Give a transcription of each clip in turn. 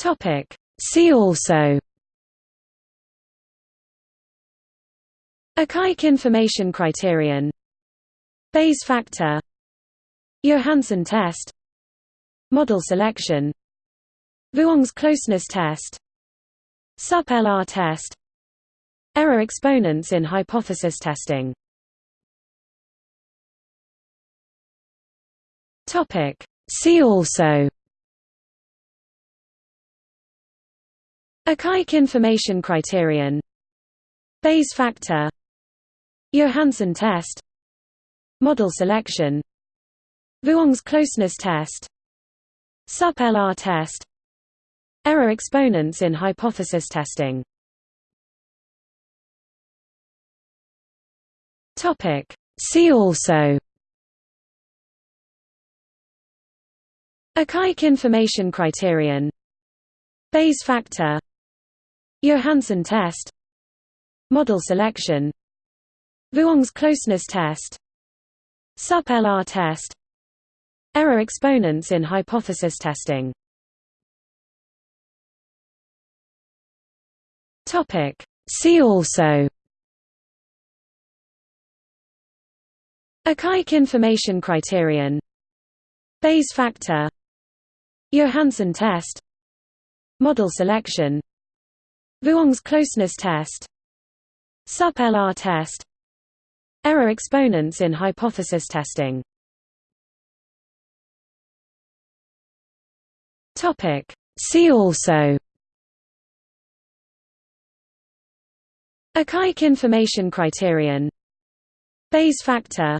Topic. See also. Akaike information criterion. Bayes factor. Johansen test. Model selection. Vuong's closeness test. SUP-LR test. Error exponents in hypothesis testing. See also Akaike information criterion. Bayes factor. Johansen test. Model selection. Vuong's closeness test. SUP-LR test. Error exponents in hypothesis testing. See also. Akaike information criterion. Bayes factor Johansen test. Model selection. Vuong's closeness test. SUP-LR test. Error exponents in hypothesis testing. See also. Akaike information criterion. Bayes factor. Johansen test. Model selection Vuong's closeness test. SUP-LR test. Error exponents in hypothesis testing. See also. Akaike information criterion. Bayes factor.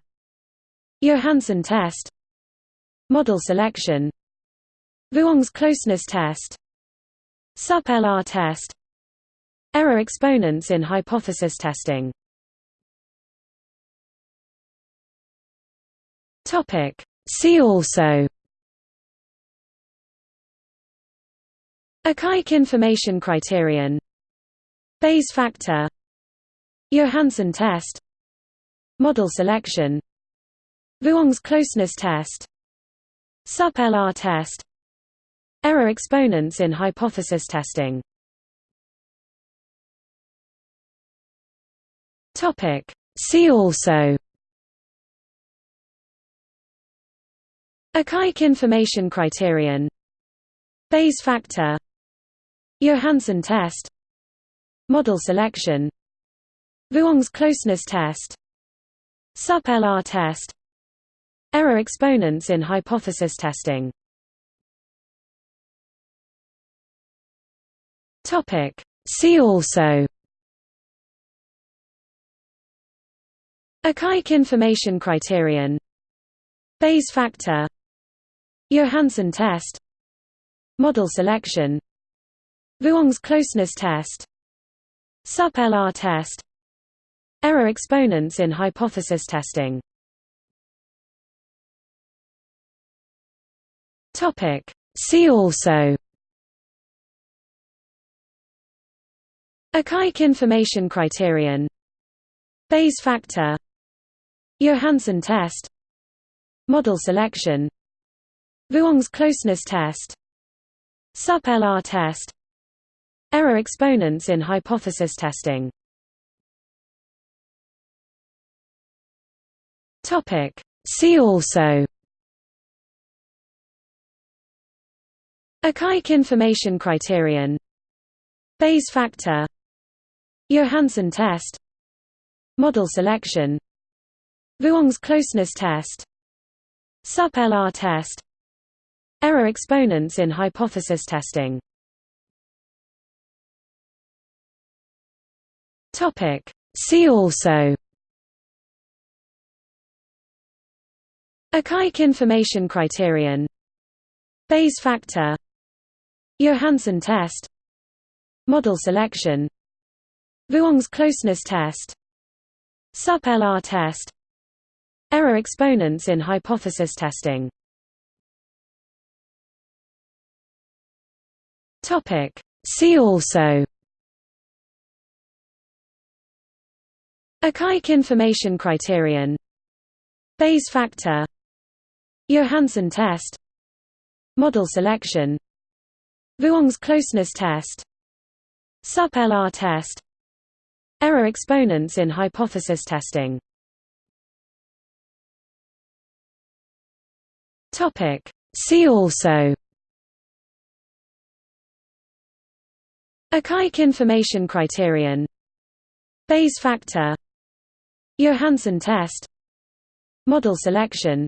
Johansen test. Model selection. Vuong's closeness test. SUP-LR test Error exponents in hypothesis testing. See also. Akaike information criterion. Bayes factor. Johansen test. Model selection. Vuong's closeness test. SUP-LR test. Error exponents in hypothesis testing Topic. See also Akaike information criterion Bayes factor Johansen test Model selection Vuong's closeness test SUP-LR test Error exponents in hypothesis testing. See also Akaike information criterion. Bayes factor. Johansen test. Model selection. Vuong's closeness test. SUP-LR test. Error exponents in hypothesis testing. See also. Akaike information criterion. Bayes factor Johansen test. Model selection. Vuong's closeness test. SUP-LR test. Error exponents in hypothesis testing. See also. Akaike information criterion. Bayes factor. Johansen test. Model selection Vuong's closeness test. SUP-LR test. Error exponents in hypothesis testing. See also. Akaike information criterion. Bayes factor. Johansen test. Model selection. Vuong's closeness test. SUP-LR test Error exponents in hypothesis testing. See also. Akaike information criterion. Bayes factor. Johansen test. Model selection. Vuong's closeness test. SUP-LR test. Error exponents in hypothesis testing See also Akaike information criterion Bayes factor Johansen test Model selection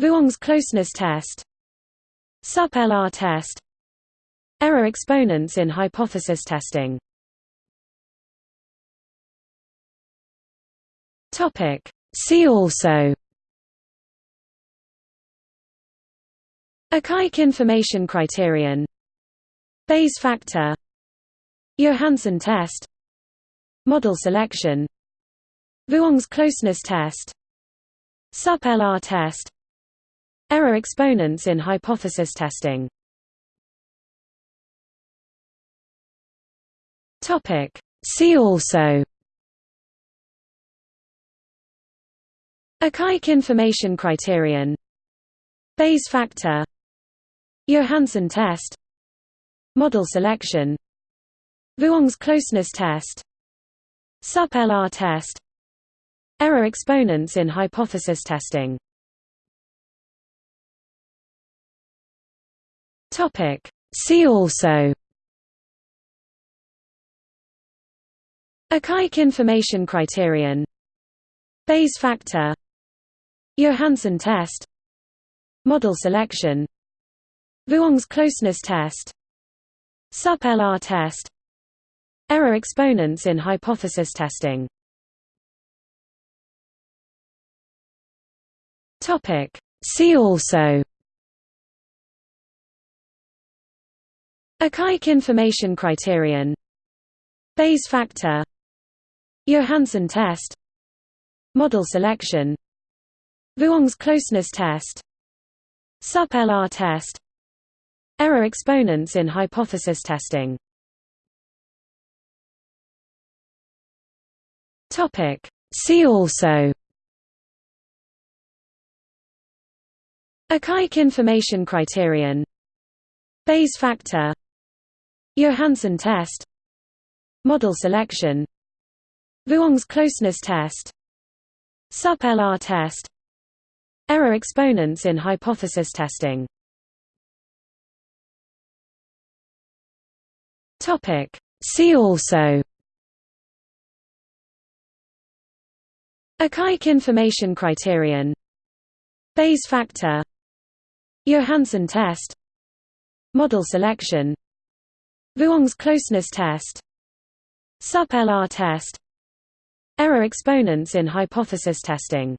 Vuong's closeness test SUP-LR test Error exponents in hypothesis testing See also Akaike information criterion. Bayes factor. Johansen test. Model selection. Vuong's closeness test. SUP-LR test. Error exponents in hypothesis testing. See also. Akaike information criterion. Bayes factor Johansen test. Model selection. Vuong's closeness test. SUP-LR test. Error exponents in hypothesis testing. See also. Akaike information criterion. Bayes factor. Johansen test. Model selection Vuong's closeness test. SUP-LR test. Error exponents in hypothesis testing. See also. Akaike information criterion. Bayes factor. Johansen test. Model selection. Vuong's closeness test. SUP-LR test Error exponents in hypothesis testing. See also. Akaike information criterion. Bayes factor. Johansen test. Model selection. Vuong's closeness test. SUP-LR test. Error exponents in hypothesis testing See also. Akaike information criterion. Bayes factor. Johansen test. Model selection. Vuong's closeness test. SUP-LR test. Error exponents in hypothesis testing